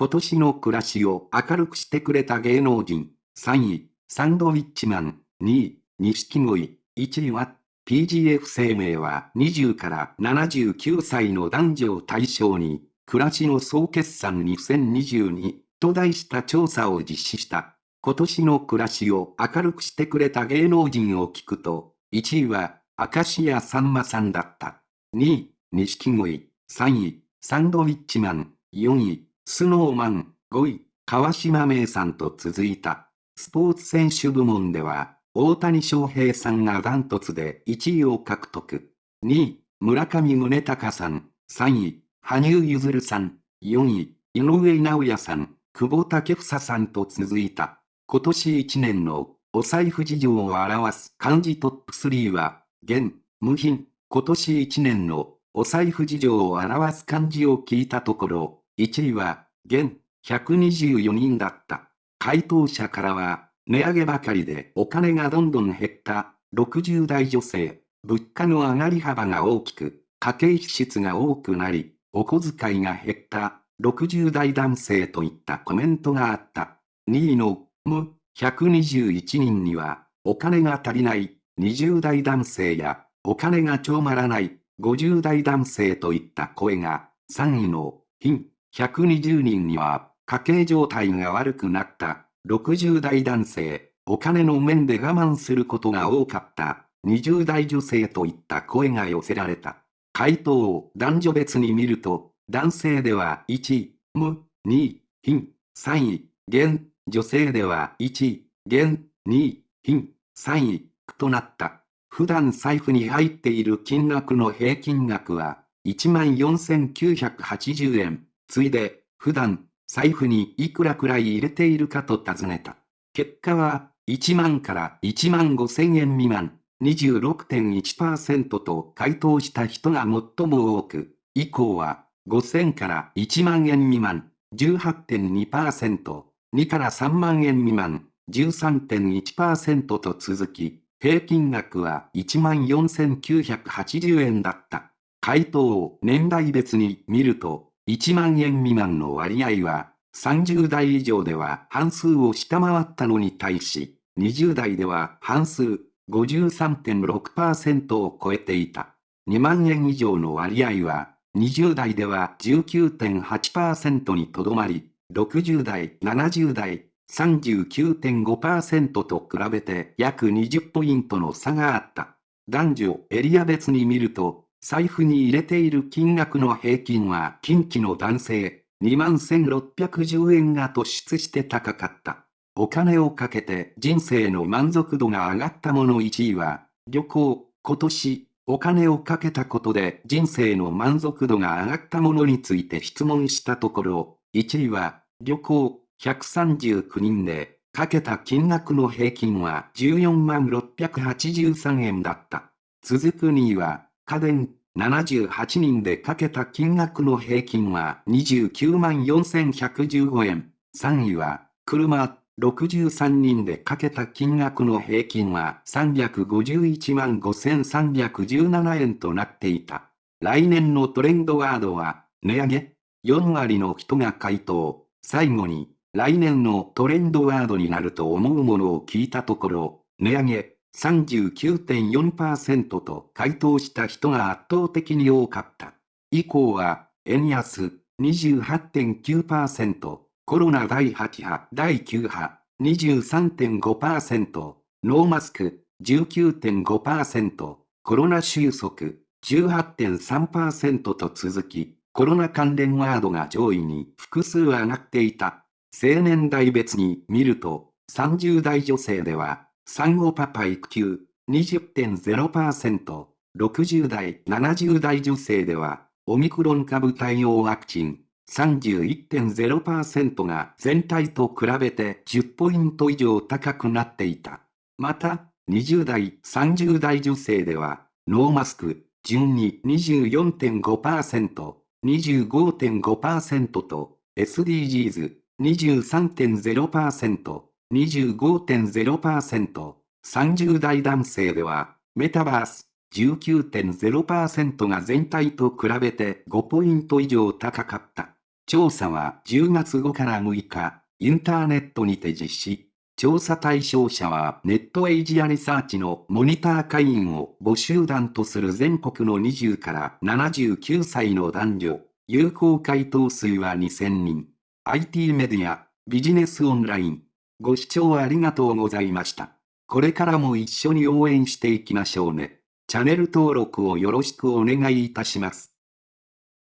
今年の暮らしを明るくしてくれた芸能人。3位、サンドウィッチマン。2位、錦鯉。1位は、PGF 生命は20から79歳の男女を対象に、暮らしの総決算2022と題した調査を実施した。今年の暮らしを明るくしてくれた芸能人を聞くと、1位は、明石家さんまさんだった。2位、錦鯉。3位、サンドウィッチマン。4位、スノーマン。5位、川島明さんと続いた。スポーツ選手部門では、大谷翔平さんがダントツで1位を獲得。2位、村上宗隆さん。3位、羽生結弦さん。4位、井上直也さん。久保建英さんと続いた。今年1年のお財布事情を表す漢字トップ3は、現、無品。今年1年のお財布事情を表す漢字を聞いたところ、1位は、現、124人だった。回答者からは、値上げばかりでお金がどんどん減った、60代女性、物価の上がり幅が大きく、家計支出が多くなり、お小遣いが減った、60代男性といったコメントがあった。2位のむ、121人には、お金が足りない、20代男性や、お金がちょうまらない、50代男性といった声が、3位の、貧、120人には、家計状態が悪くなった、60代男性、お金の面で我慢することが多かった、20代女性といった声が寄せられた。回答を男女別に見ると、男性では1位、無、2位、貧、3位、現、女性では1位、現、2位、品、3位、となった。普段財布に入っている金額の平均額は、14,980円。ついで、普段、財布にいくらくらい入れているかと尋ねた。結果は、1万から1万5千円未満、26.1%と回答した人が最も多く、以降は、5000から1万円未満、18.2%、2から3万円未満、13.1%と続き、平均額は14,980円だった。回答を年代別に見ると、1万円未満の割合は、30代以上では半数を下回ったのに対し、20代では半数、53.6%を超えていた。2万円以上の割合は、20代では19.8%にとどまり、60代、70代、39.5%と比べて約20ポイントの差があった。男女エリア別に見ると、財布に入れている金額の平均は近畿の男性21,610円が突出して高かった。お金をかけて人生の満足度が上がったもの1位は、旅行、今年、お金をかけたことで人生の満足度が上がったものについて質問したところ、1位は、旅行、139人で、かけた金額の平均は14万683円だった。続く2位は、家電、78人でかけた金額の平均は29万4115円。3位は、車、63人でかけた金額の平均は351万5317円となっていた。来年のトレンドワードは、値上げ ?4 割の人が回答。最後に、来年のトレンドワードになると思うものを聞いたところ、値上げ39.4%と回答した人が圧倒的に多かった。以降は、円安28.9%、コロナ第8波、第9波23.5%、ノーマスク19.5%、コロナ収束18.3%と続き、コロナ関連ワードが上位に複数上がっていた。青年代別に見ると、30代女性では、産後パパ育休20.0%、60代、70代女性では、オミクロン株対応ワクチン31.0%が全体と比べて10ポイント以上高くなっていた。また、20代、30代女性では、ノーマスク、順に24.5%、25.5%と、SDGs、23.0%、25.0%、30代男性では、メタバース、19.0%が全体と比べて5ポイント以上高かった。調査は10月5から6日、インターネットにて実施。調査対象者はネットエイジアリサーチのモニター会員を募集団とする全国の20から79歳の男女。有効回答数は2000人。IT メディア、ビジネスオンライン。ご視聴ありがとうございました。これからも一緒に応援していきましょうね。チャンネル登録をよろしくお願いいたします。